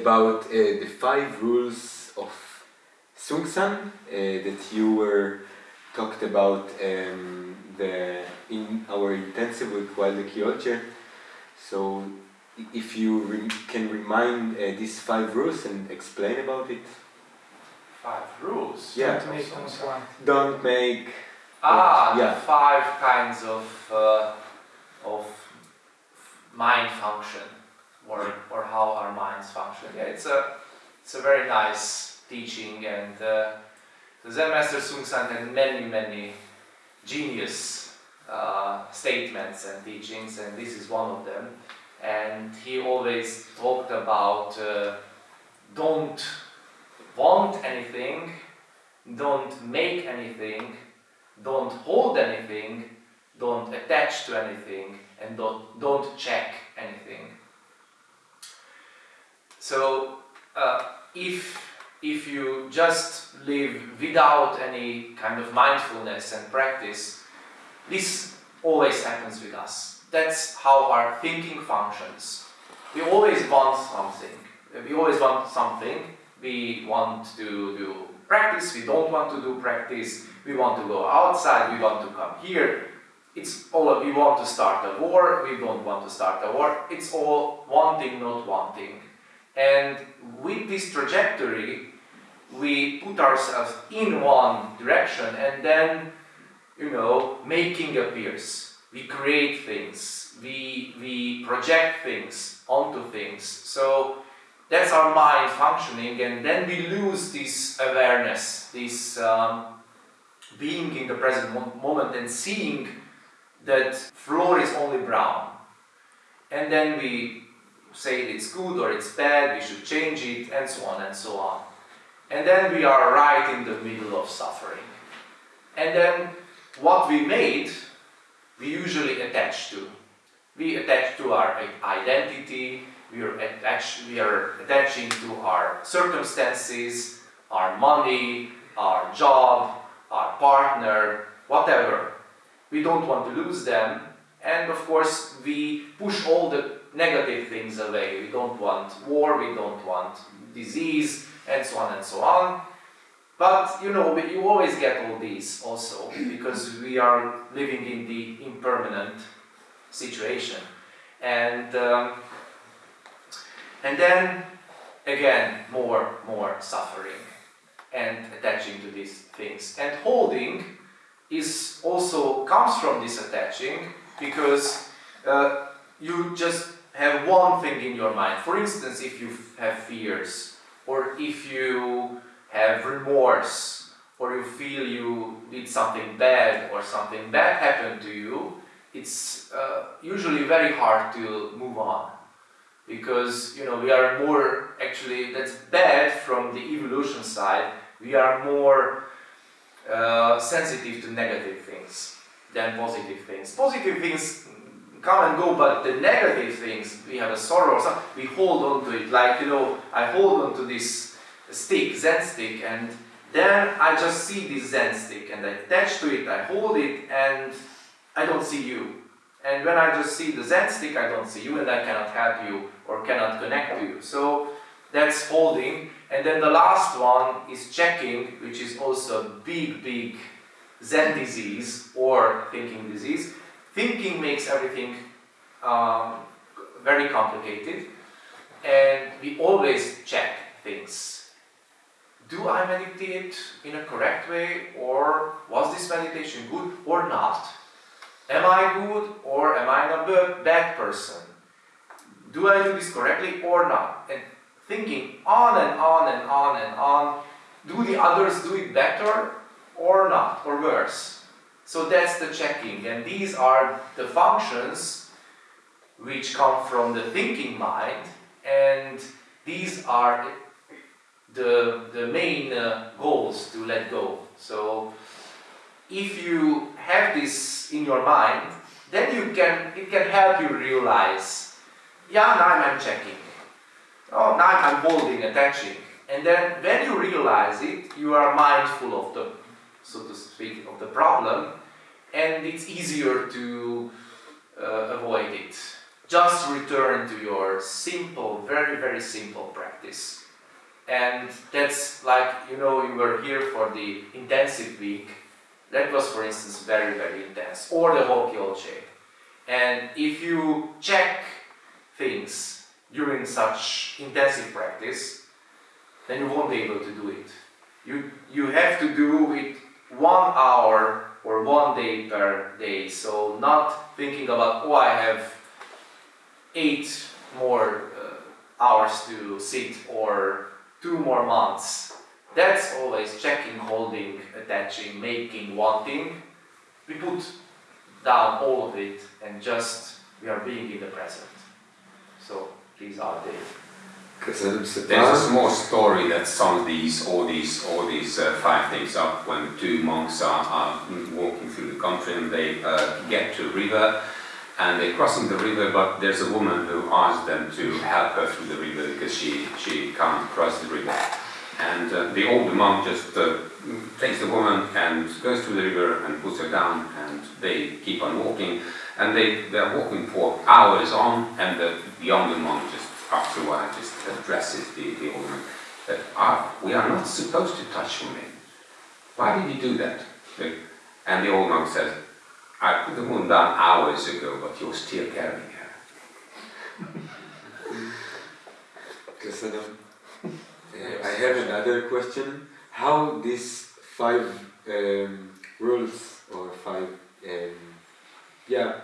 about uh, the five rules of Seung Sahn uh, that you were talked about um, the in our intensive with Wilder Kyol Che. So if you re can remind uh, these five rules and explain about it. Five rules? Yeah. Don't make them slant. Don't make... Ah, Yeah. the five kinds of, uh, of mind function, or, or how our minds function. Yeah, it's a, it's a very nice teaching, and uh, the Zen Master Seung Sahn had many, many genius uh, statements and teachings, and this is one of them. And he always talked about uh, don't want anything, don't make anything, don't hold anything, don't attach to anything, and don't, don't check anything. So, uh, if, if you just live without any kind of mindfulness and practice, this always happens with us. That's how our thinking functions. We always want something. We always want something. We want to do practice, we don't want to do practice, we want to go outside, we want to come here. It's all, we want to start a war, we don't want to start a war. It's all wanting, not wanting. And with this trajectory, we put ourselves in one direction and then, you know, making appears. We create things, we, we project things onto things. So that's our mind functioning and then we lose this awareness, this um, being in the present moment and seeing that floor is only brown. And then we say it's good or it's bad, we should change it and so on and so on. And then we are right in the middle of suffering. And then what we made, we usually attach to. We attach to our identity, we are, attach, we are attaching to our circumstances, our money, our job, our partner, whatever. We don't want to lose them and of course we push all the negative things away. We don't want war, we don't want disease and so on and so on. But you know, you always get all these also because we are living in the impermanent situation. And um, and then again more more suffering and attaching to these things. And holding is also comes from this attaching because uh, you just have one thing in your mind. For instance, if you have fears or if you have remorse or you feel you did something bad or something bad happened to you, it's uh, usually very hard to move on. Because you know we are more actually that's bad from the evolution side. We are more uh, sensitive to negative things than positive things. Positive things come and go but the negative things we have a sorrow or something, we hold on to it like you know I hold on to this stick Zen stick and then I just see this Zen stick and I attach to it I hold it and I don't see you and when I just see the Zen stick, I don't see you and I cannot help you or cannot connect to you. So that's holding. And then the last one is checking, which is also a big, big Zen disease or thinking disease. Thinking makes everything um, very complicated and we always check things. Do I meditate in a correct way or was this meditation good or not? Am I good or am I a bad person? Do I do this correctly or not? And thinking on and on and on and on, do the others do it better or not, or worse? So that's the checking, and these are the functions which come from the thinking mind, and these are the, the main uh, goals to let go. So if you have this in your mind, then you can it can help you realize, yeah, now I'm checking. Oh, now I'm holding, attaching. And then when you realize it, you are mindful of the, so to speak, of the problem, and it's easier to uh, avoid it. just return to your simple, very, very simple practice. And that's like, you know, you were here for the intensive week. That was, for instance, very, very intense. Or the whole Kyol Che. And if you check things during such intensive practice, then you won't be able to do it. You, you have to do it one hour or one day per day. So not thinking about, oh, I have eight more uh, hours to sit or two more months. That's always checking, holding, attaching, making, wanting. We put down all of it and just we are being in the present. So these are the there's a small story that sums these all these all these uh, five things up when two monks are, are walking through the country and they uh, get to a river and they're crossing the river but there's a woman who asks them to help her through the river because she she can't cross the river. And uh, the older monk just uh, takes the woman and goes through the river and puts her down and they keep on walking. And they they're walking for hours on and the younger monk just after a while just addresses the, the old man that ah, we are not supposed to touch women. Why did you do that? And the old monk says, I put the woman down hours ago, but you're still carrying her. Uh, I have another question. How these five um, rules or five, um, yeah,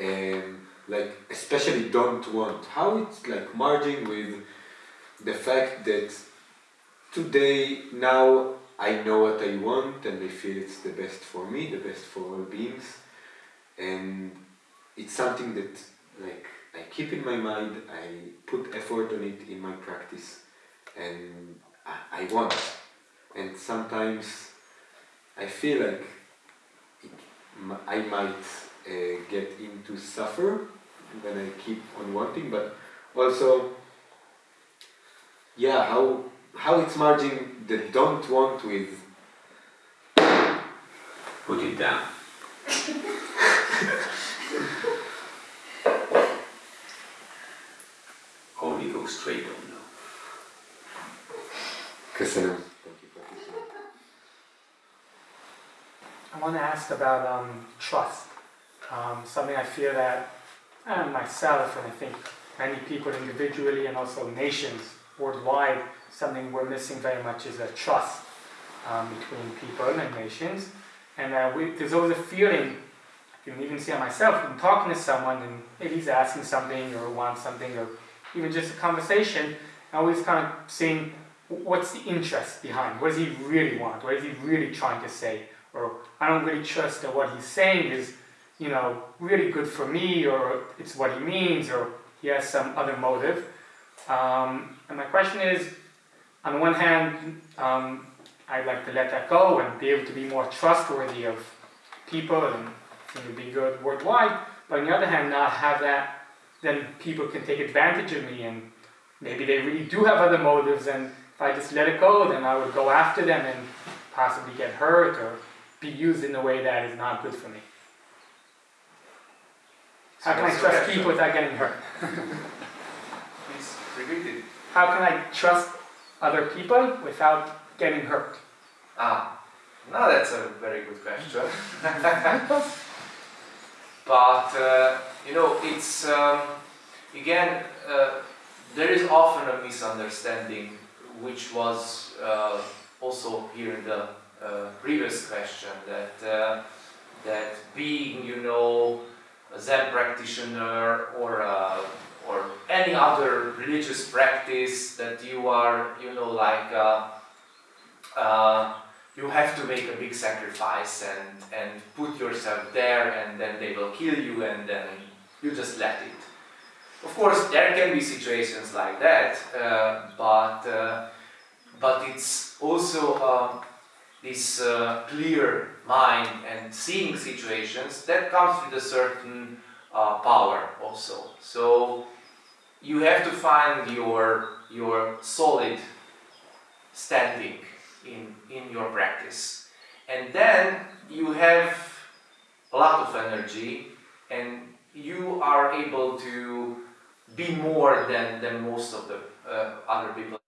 um, like especially don't want, how it's like merging with the fact that today, now I know what I want and I feel it's the best for me, the best for all beings. And it's something that like I keep in my mind, I put effort on it in my practice and I, I want. And sometimes I feel like it, I might uh, get into suffer when I keep on wanting but also yeah how how it's merging the don't want with put it down. Only go straight on no. Köszönöm I want to ask about um, trust. Um, something I feel that uh, myself and I think many people individually and also nations worldwide, something we're missing very much is a trust um, between people and nations. And uh, we, there's always a feeling, you can even see myself, when talking to someone and maybe he's asking something or wants something or even just a conversation, I always kind of seeing what's the interest behind, what does he really want, what is he really trying to say, or I don't really trust that what he's saying is, you know, really good for me, or it's what he means, or he has some other motive. Um, and my question is, on one hand, um, I'd like to let that go and be able to be more trustworthy of people and you know, be good worldwide. But on the other hand, not have that, then people can take advantage of me and maybe they really do have other motives and if I just let it go, then I would go after them and possibly get hurt or be used in a way that is not good for me. How can I trust people without getting hurt? Please repeat it. How can I trust other people without getting hurt? Ah, now that's a very good question. but, uh, you know, it's, um, again, uh, there is often a misunderstanding which was uh, also here in the uh, previous question that, uh, that being, you know, a Zen practitioner or a or any other religious practice that you are, you know, like uh, uh, you have to make a big sacrifice and, and put yourself there and then they will kill you and then you just let it. Of course, there can be situations like that, uh, but, uh, but it's also uh, this uh, clear mind and seeing situations that comes with a certain uh, power also. So you have to find your, your solid standing in, in your practice. And then you have a lot of energy and you are able to be more than, than most of the uh, other people